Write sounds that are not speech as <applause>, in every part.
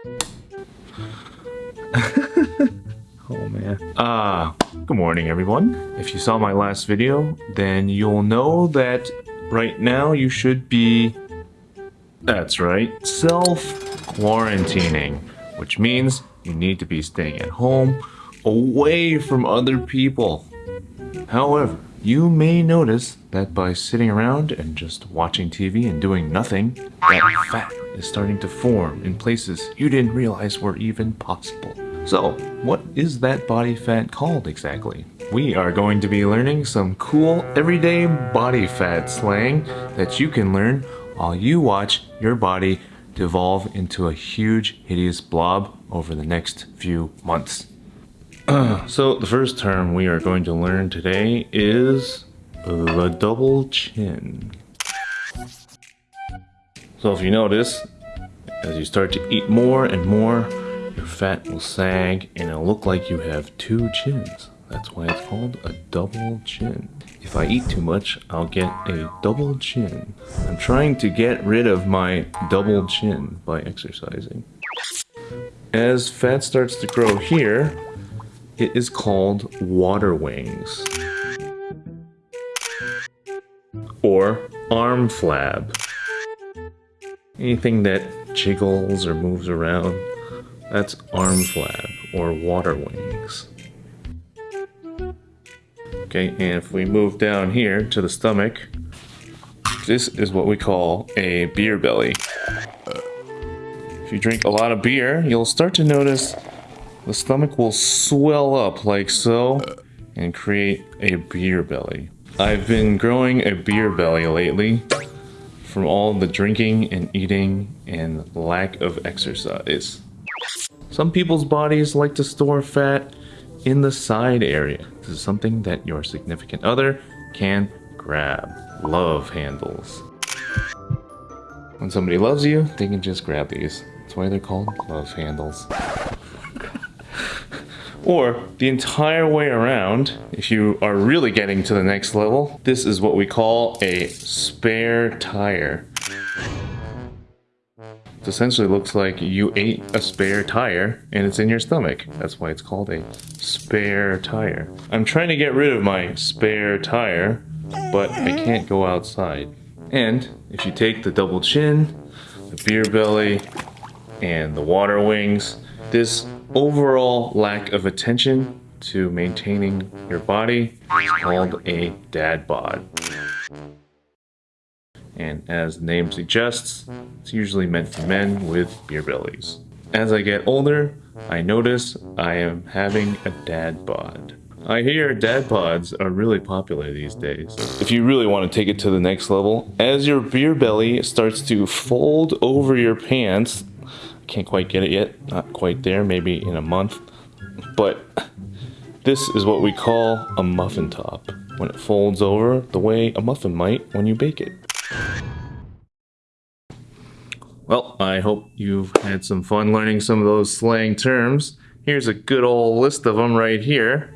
<laughs> oh man. Ah, good morning everyone. If you saw my last video, then you'll know that right now you should be, that's right, self-quarantining, which means you need to be staying at home, away from other people. However, you may notice that by sitting around and just watching TV and doing nothing, that fat is starting to form in places you didn't realize were even possible. So, what is that body fat called exactly? We are going to be learning some cool everyday body fat slang that you can learn while you watch your body devolve into a huge hideous blob over the next few months. <clears throat> so the first term we are going to learn today is the double chin. So if you notice, as you start to eat more and more, your fat will sag and it'll look like you have two chins. That's why it's called a double chin. If I eat too much, I'll get a double chin. I'm trying to get rid of my double chin by exercising. As fat starts to grow here, it is called water wings. Or arm flab. Anything that jiggles or moves around, that's arm flab or water wings. Okay, and if we move down here to the stomach, this is what we call a beer belly. If you drink a lot of beer, you'll start to notice the stomach will swell up like so and create a beer belly. I've been growing a beer belly lately from all the drinking and eating and lack of exercise. Some people's bodies like to store fat in the side area. This is something that your significant other can grab. Love handles. When somebody loves you, they can just grab these. That's why they're called love handles. Or the entire way around, if you are really getting to the next level, this is what we call a spare tire. It essentially looks like you ate a spare tire and it's in your stomach. That's why it's called a spare tire. I'm trying to get rid of my spare tire, but I can't go outside. And if you take the double chin, the beer belly, and the water wings, this overall lack of attention to maintaining your body is called a dad bod. And as the name suggests, it's usually meant for men with beer bellies. As I get older, I notice I am having a dad bod. I hear dad bods are really popular these days. If you really want to take it to the next level, as your beer belly starts to fold over your pants can't quite get it yet. Not quite there, maybe in a month. But this is what we call a muffin top. When it folds over the way a muffin might when you bake it. Well, I hope you've had some fun learning some of those slang terms. Here's a good old list of them right here.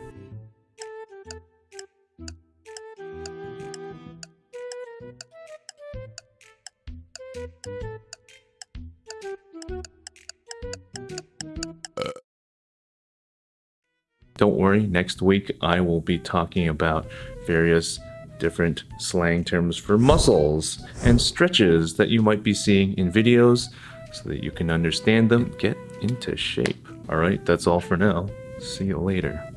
Don't worry, next week I will be talking about various different slang terms for muscles and stretches that you might be seeing in videos so that you can understand them, get into shape. Alright, that's all for now. See you later.